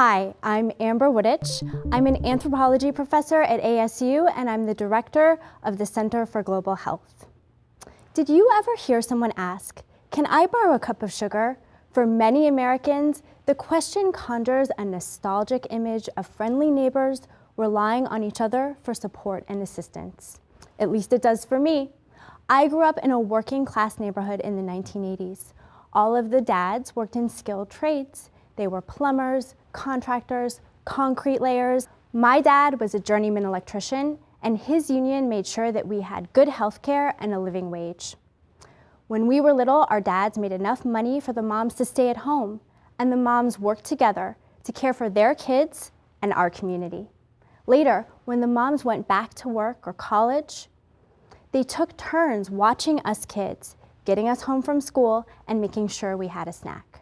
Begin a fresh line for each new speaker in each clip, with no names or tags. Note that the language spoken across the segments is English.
Hi, I'm Amber Wutich. I'm an anthropology professor at ASU and I'm the director of the Center for Global Health. Did you ever hear someone ask, can I borrow a cup of sugar? For many Americans, the question conjures a nostalgic image of friendly neighbors relying on each other for support and assistance. At least it does for me. I grew up in a working class neighborhood in the 1980s. All of the dads worked in skilled trades. They were plumbers, contractors, concrete layers. My dad was a journeyman electrician and his union made sure that we had good health care and a living wage. When we were little, our dads made enough money for the moms to stay at home and the moms worked together to care for their kids and our community. Later, when the moms went back to work or college, they took turns watching us kids, getting us home from school and making sure we had a snack.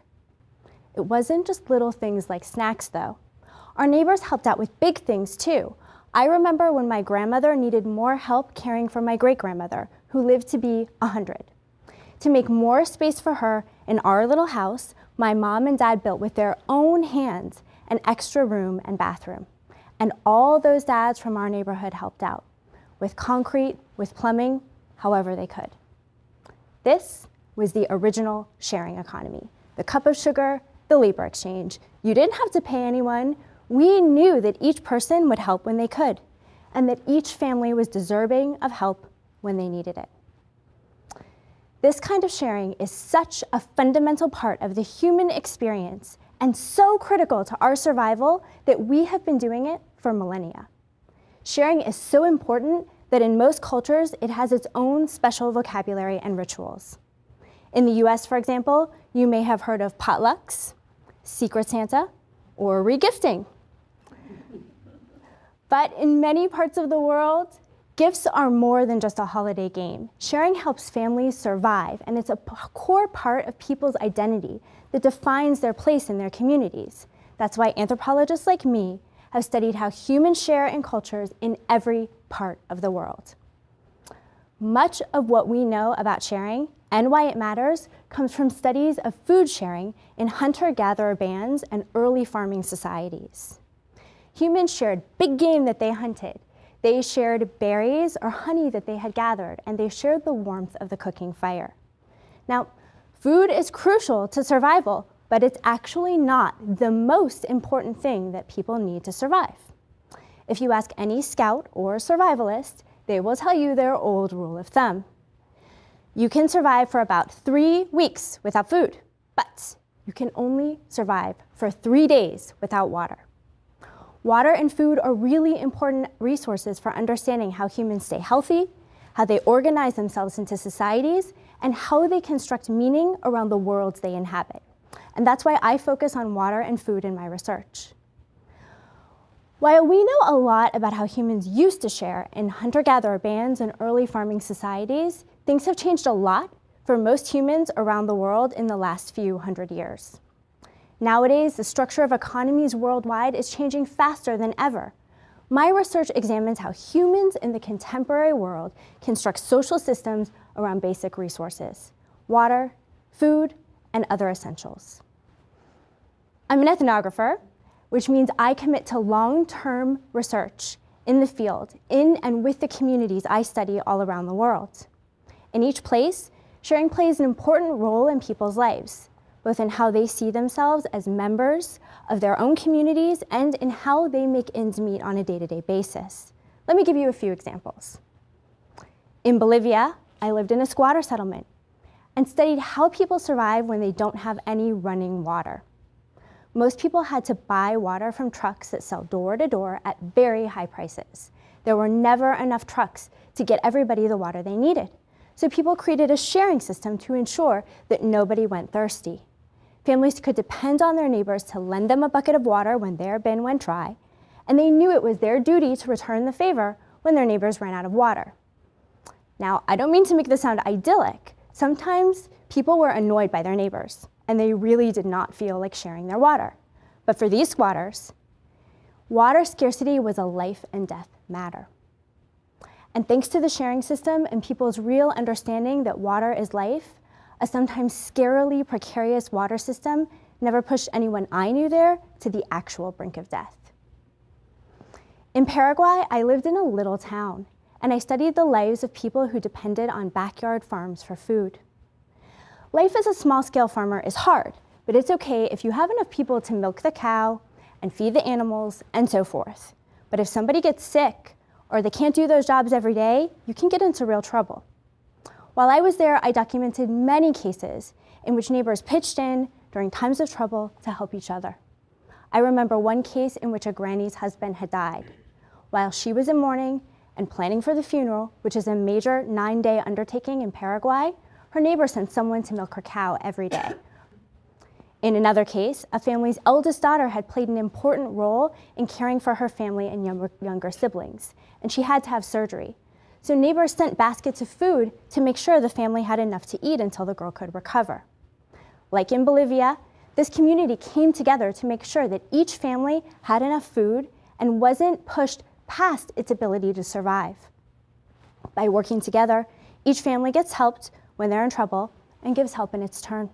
It wasn't just little things like snacks though. Our neighbors helped out with big things too. I remember when my grandmother needed more help caring for my great-grandmother, who lived to be 100. To make more space for her in our little house, my mom and dad built with their own hands an extra room and bathroom. And all those dads from our neighborhood helped out, with concrete, with plumbing, however they could. This was the original sharing economy. The cup of sugar the labor exchange. You didn't have to pay anyone. We knew that each person would help when they could, and that each family was deserving of help when they needed it. This kind of sharing is such a fundamental part of the human experience and so critical to our survival that we have been doing it for millennia. Sharing is so important that in most cultures, it has its own special vocabulary and rituals. In the US, for example, you may have heard of potlucks, Secret Santa, or regifting. But in many parts of the world, gifts are more than just a holiday game. Sharing helps families survive, and it's a core part of people's identity that defines their place in their communities. That's why anthropologists like me have studied how humans share in cultures in every part of the world. Much of what we know about sharing and why it matters comes from studies of food sharing in hunter-gatherer bands and early farming societies. Humans shared big game that they hunted. They shared berries or honey that they had gathered, and they shared the warmth of the cooking fire. Now, food is crucial to survival, but it's actually not the most important thing that people need to survive. If you ask any scout or survivalist, they will tell you their old rule of thumb. You can survive for about three weeks without food, but you can only survive for three days without water. Water and food are really important resources for understanding how humans stay healthy, how they organize themselves into societies, and how they construct meaning around the worlds they inhabit. And that's why I focus on water and food in my research. While we know a lot about how humans used to share in hunter-gatherer bands and early farming societies, Things have changed a lot for most humans around the world in the last few hundred years. Nowadays, the structure of economies worldwide is changing faster than ever. My research examines how humans in the contemporary world construct social systems around basic resources, water, food, and other essentials. I'm an ethnographer, which means I commit to long-term research in the field, in and with the communities I study all around the world. In each place, sharing plays an important role in people's lives, both in how they see themselves as members of their own communities and in how they make ends meet on a day-to-day -day basis. Let me give you a few examples. In Bolivia, I lived in a squatter settlement and studied how people survive when they don't have any running water. Most people had to buy water from trucks that sell door to door at very high prices. There were never enough trucks to get everybody the water they needed. So people created a sharing system to ensure that nobody went thirsty. Families could depend on their neighbors to lend them a bucket of water when their bin went dry, and they knew it was their duty to return the favor when their neighbors ran out of water. Now, I don't mean to make this sound idyllic. Sometimes people were annoyed by their neighbors, and they really did not feel like sharing their water. But for these squatters, water scarcity was a life and death matter. And thanks to the sharing system and people's real understanding that water is life, a sometimes scarily precarious water system never pushed anyone I knew there to the actual brink of death. In Paraguay, I lived in a little town, and I studied the lives of people who depended on backyard farms for food. Life as a small-scale farmer is hard, but it's okay if you have enough people to milk the cow and feed the animals and so forth. But if somebody gets sick or they can't do those jobs every day, you can get into real trouble. While I was there, I documented many cases in which neighbors pitched in during times of trouble to help each other. I remember one case in which a granny's husband had died. While she was in mourning and planning for the funeral, which is a major nine-day undertaking in Paraguay, her neighbor sent someone to milk her cow every day. In another case, a family's eldest daughter had played an important role in caring for her family and younger, siblings, and she had to have surgery. So neighbors sent baskets of food to make sure the family had enough to eat until the girl could recover. Like in Bolivia, this community came together to make sure that each family had enough food and wasn't pushed past its ability to survive. By working together, each family gets helped when they're in trouble and gives help in its turn.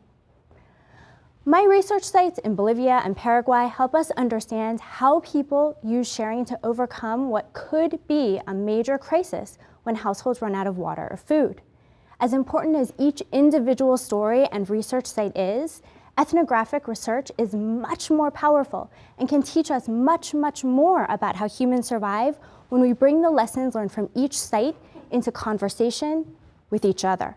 My research sites in Bolivia and Paraguay help us understand how people use sharing to overcome what could be a major crisis when households run out of water or food. As important as each individual story and research site is, ethnographic research is much more powerful and can teach us much, much more about how humans survive when we bring the lessons learned from each site into conversation with each other.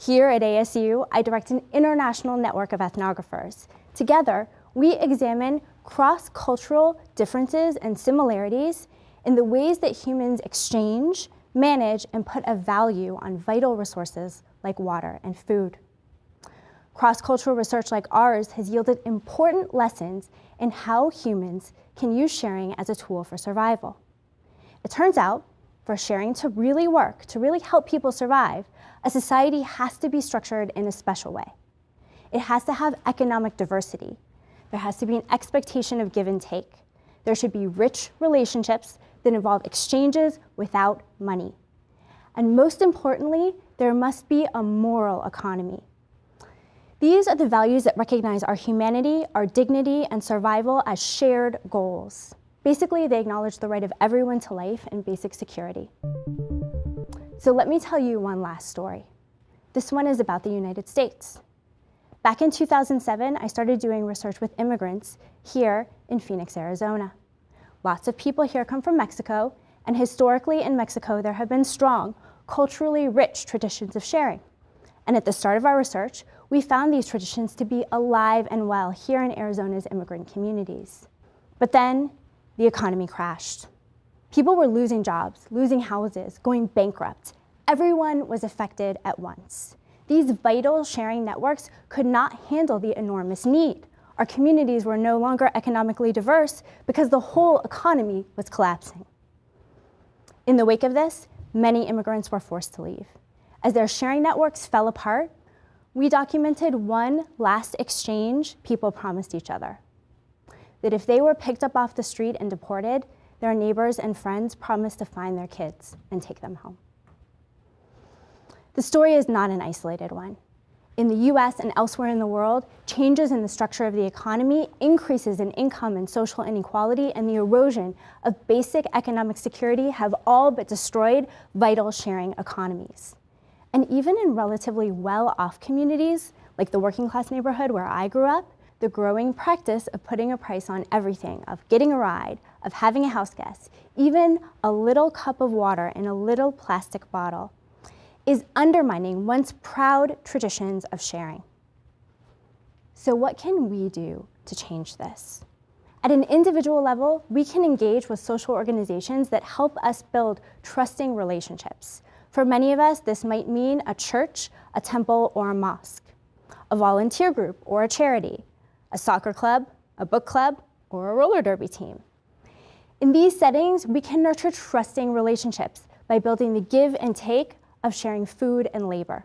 Here at ASU, I direct an international network of ethnographers. Together, we examine cross-cultural differences and similarities in the ways that humans exchange, manage, and put a value on vital resources like water and food. Cross-cultural research like ours has yielded important lessons in how humans can use sharing as a tool for survival. It turns out, for sharing to really work, to really help people survive, a society has to be structured in a special way. It has to have economic diversity. There has to be an expectation of give and take. There should be rich relationships that involve exchanges without money. And most importantly, there must be a moral economy. These are the values that recognize our humanity, our dignity, and survival as shared goals. Basically, they acknowledge the right of everyone to life and basic security. So let me tell you one last story. This one is about the United States. Back in 2007, I started doing research with immigrants here in Phoenix, Arizona. Lots of people here come from Mexico, and historically in Mexico, there have been strong, culturally rich traditions of sharing. And at the start of our research, we found these traditions to be alive and well here in Arizona's immigrant communities. But then the economy crashed. People were losing jobs, losing houses, going bankrupt. Everyone was affected at once. These vital sharing networks could not handle the enormous need. Our communities were no longer economically diverse because the whole economy was collapsing. In the wake of this, many immigrants were forced to leave. As their sharing networks fell apart, we documented one last exchange people promised each other. That if they were picked up off the street and deported, their neighbors and friends promised to find their kids and take them home. The story is not an isolated one. In the US and elsewhere in the world, changes in the structure of the economy, increases in income and social inequality, and the erosion of basic economic security have all but destroyed vital sharing economies. And even in relatively well-off communities, like the working class neighborhood where I grew up, the growing practice of putting a price on everything, of getting a ride, of having a house guest, even a little cup of water in a little plastic bottle, is undermining once proud traditions of sharing. So what can we do to change this? At an individual level, we can engage with social organizations that help us build trusting relationships. For many of us, this might mean a church, a temple, or a mosque, a volunteer group or a charity, a soccer club, a book club, or a roller derby team. In these settings, we can nurture trusting relationships by building the give and take of sharing food and labor.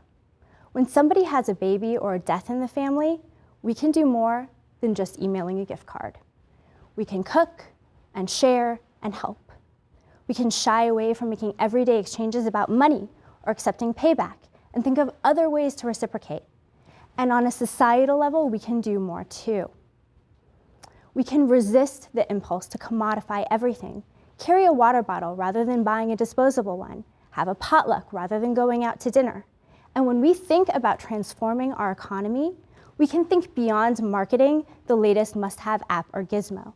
When somebody has a baby or a death in the family, we can do more than just emailing a gift card. We can cook and share and help. We can shy away from making everyday exchanges about money or accepting payback and think of other ways to reciprocate. And on a societal level, we can do more too. We can resist the impulse to commodify everything. Carry a water bottle rather than buying a disposable one. Have a potluck rather than going out to dinner. And when we think about transforming our economy, we can think beyond marketing the latest must-have app or gizmo.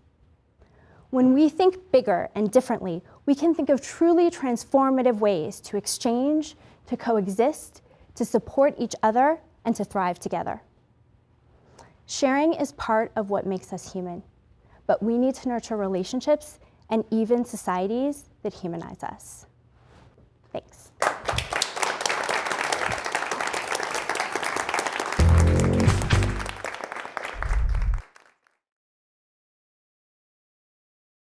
When we think bigger and differently, we can think of truly transformative ways to exchange, to coexist, to support each other, and to thrive together. Sharing is part of what makes us human, but we need to nurture relationships and even societies that humanize us. Thanks.